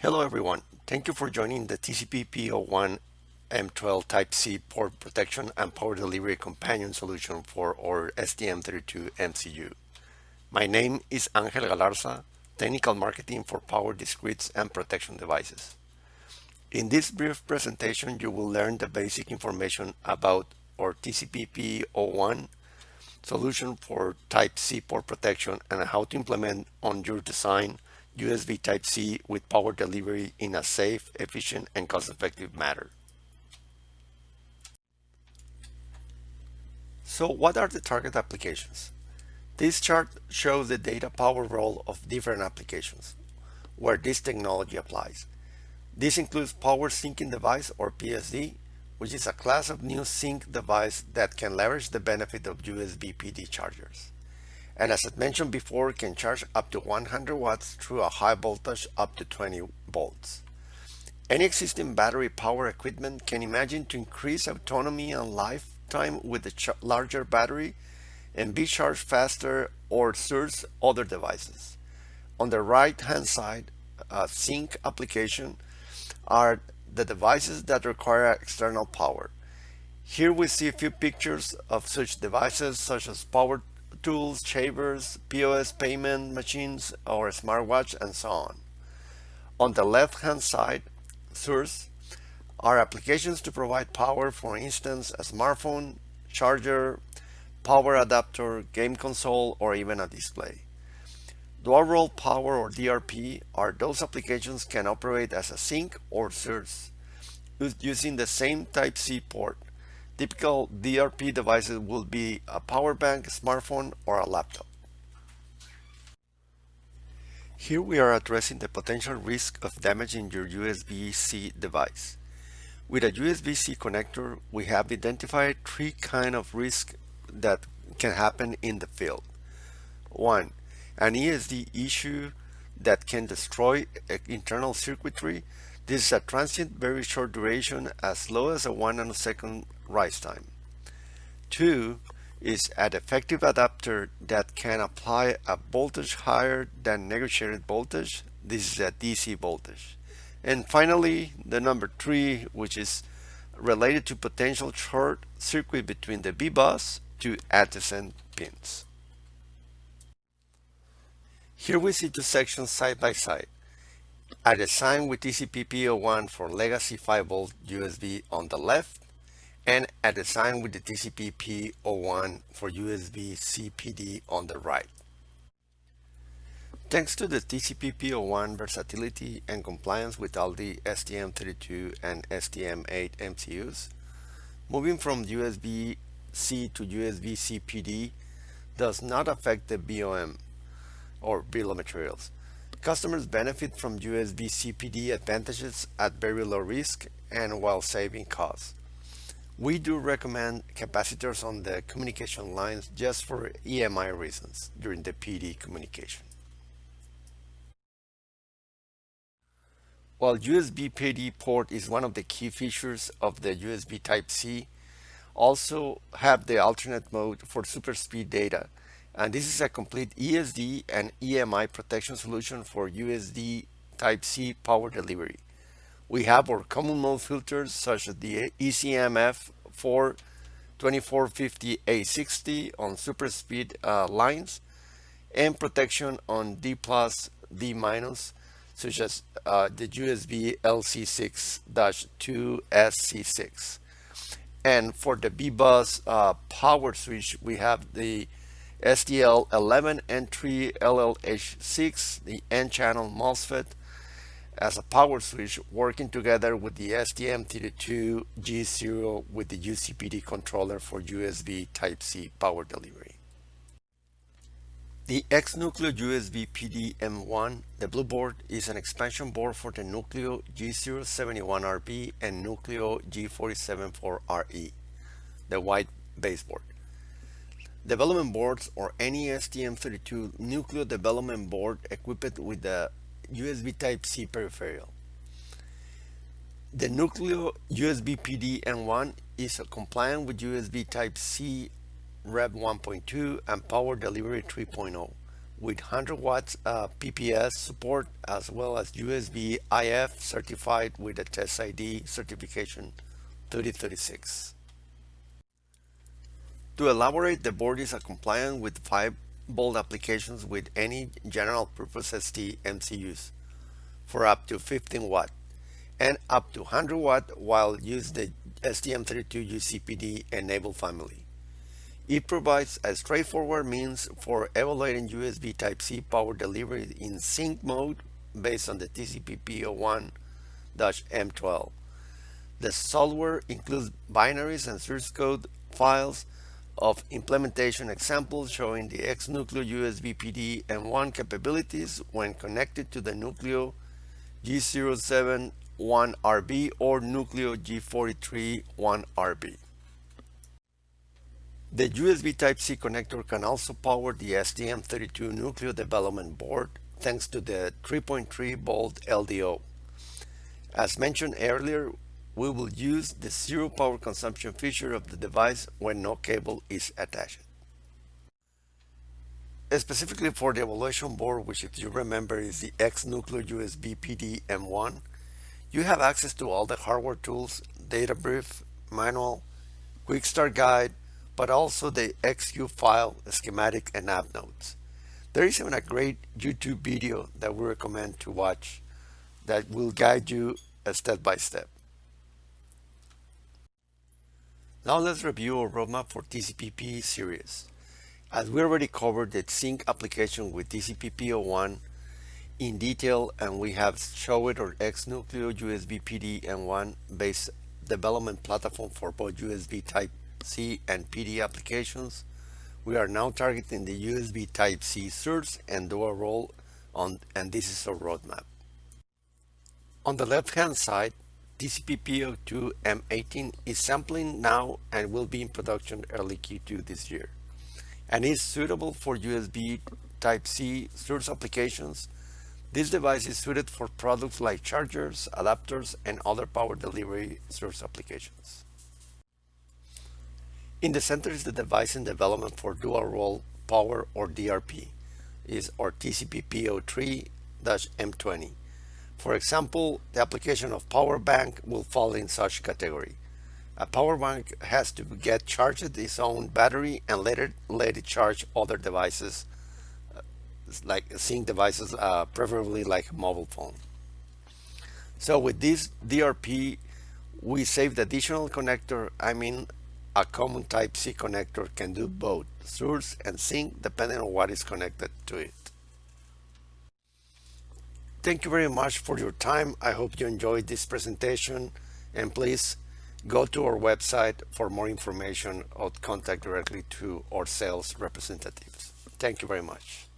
Hello everyone, thank you for joining the TCPP01 M12 Type-C port protection and power delivery companion solution for our STM32 MCU. My name is Angel Galarza, Technical Marketing for Power Discretes and Protection Devices. In this brief presentation, you will learn the basic information about our TCPP01 solution for Type-C port protection and how to implement on your design USB Type-C with power delivery in a safe, efficient, and cost-effective manner. So what are the target applications? This chart shows the data power role of different applications where this technology applies. This includes power sinking device or PSD, which is a class of new sink device that can leverage the benefit of USB PD chargers and as I mentioned before can charge up to 100 watts through a high voltage up to 20 volts. Any existing battery power equipment can imagine to increase autonomy and lifetime with a larger battery and be charged faster or serves other devices. On the right hand side, a sink application are the devices that require external power. Here we see a few pictures of such devices such as power tools, shavers, POS payment machines, or smartwatch, and so on. On the left-hand side source are applications to provide power, for instance, a smartphone, charger, power adapter, game console, or even a display. Dual role power or DRP are those applications can operate as a sink or source using the same Type-C port Typical DRP devices will be a power bank, smartphone, or a laptop. Here we are addressing the potential risk of damaging your USB-C device. With a USB-C connector, we have identified three kind of risks that can happen in the field. One, an ESD issue that can destroy eh, internal circuitry. This is a transient, very short duration, as low as a 1 nanosecond rise time. Two is an effective adapter that can apply a voltage higher than negotiated voltage. This is a DC voltage. And finally, the number three, which is related to potential short circuit between the VBUS to adjacent pins. Here we see two sections side by side. At a design with TCPP01 for legacy 5 volt USB on the left and at a design with the TCPP01 for USB CPD on the right. Thanks to the TCPP01 versatility and compliance with all the STM32 and STM8 MCUs, moving from USB-C to USB CPD does not affect the BOM or bill of materials. Customers benefit from USB CPD advantages at very low risk and while saving costs. We do recommend capacitors on the communication lines just for EMI reasons during the PD communication. While USB PD port is one of the key features of the USB Type-C, also have the alternate mode for super speed data. And this is a complete ESD and EMI protection solution for USB Type-C power delivery. We have our common mode filters such as the ECMF 4 2450A60 on super speed uh, lines and protection on D plus, D minus, such as uh, the USB LC6-2SC6. And for the VBUS uh, power switch, we have the STL11 N3 LLH6, the N-channel MOSFET, as a power switch working together with the STM32 G0 with the UCPD controller for USB Type-C power delivery. The X-Nucleo USB PD M1, the blue board, is an expansion board for the Nucleo G071RB and Nucleo G474RE, the white baseboard. Development boards or any STM32 Nucleo development board equipped with the USB Type-C peripheral. The Nucleo USB PD M1 is compliant with USB Type-C Rev 1.2 and Power Delivery 3.0, with 100 watts uh, PPS support as well as USB IF certified with a Test ID certification 3036. To elaborate, the board is compliant with 5 volt applications with any general purpose ST MCUs for up to 15 watt and up to 100 watt while use the STM32 UCPD enabled family. It provides a straightforward means for evaluating USB Type-C power delivery in sink mode based on the TCPP01-M12. The software includes binaries and source code files of implementation examples showing the X-Nucleo USB PD M1 capabilities when connected to the Nucleo G071RB or Nucleo G431RB. The USB Type-C connector can also power the STM32 Nucleo development board thanks to the 3.3 volt LDO. As mentioned earlier, we will use the zero power consumption feature of the device when no cable is attached. Specifically for the evaluation board, which if you remember is the X-Nucleo USB PD M1, you have access to all the hardware tools, data brief, manual, quick start guide, but also the XQ file, schematic, and app notes. There is even a great YouTube video that we recommend to watch that will guide you uh, step by step. Now let's review our roadmap for TCP/IP series. As we already covered the sink application with TCPP01 in detail and we have showed our X-Nucleo USB PD M1 based development platform for both USB type C and PD applications. We are now targeting the USB Type-C source and dual role on and this is our roadmap. On the left hand side, TCPP02 M18 is sampling now and will be in production early Q2 this year and is suitable for USB Type-C source applications. This device is suited for products like chargers, adapters, and other power delivery source applications. In the center is the device in development for dual role power or DRP is our TCPP03-M20. For example, the application of power bank will fall in such category. A power bank has to get charged its own battery and later let it charge other devices uh, like sink devices, uh, preferably like a mobile phone. So with this DRP, we save the additional connector, I mean a common Type-C connector can do both source and sink depending on what is connected to it. Thank you very much for your time. I hope you enjoyed this presentation and please go to our website for more information or contact directly to our sales representatives. Thank you very much.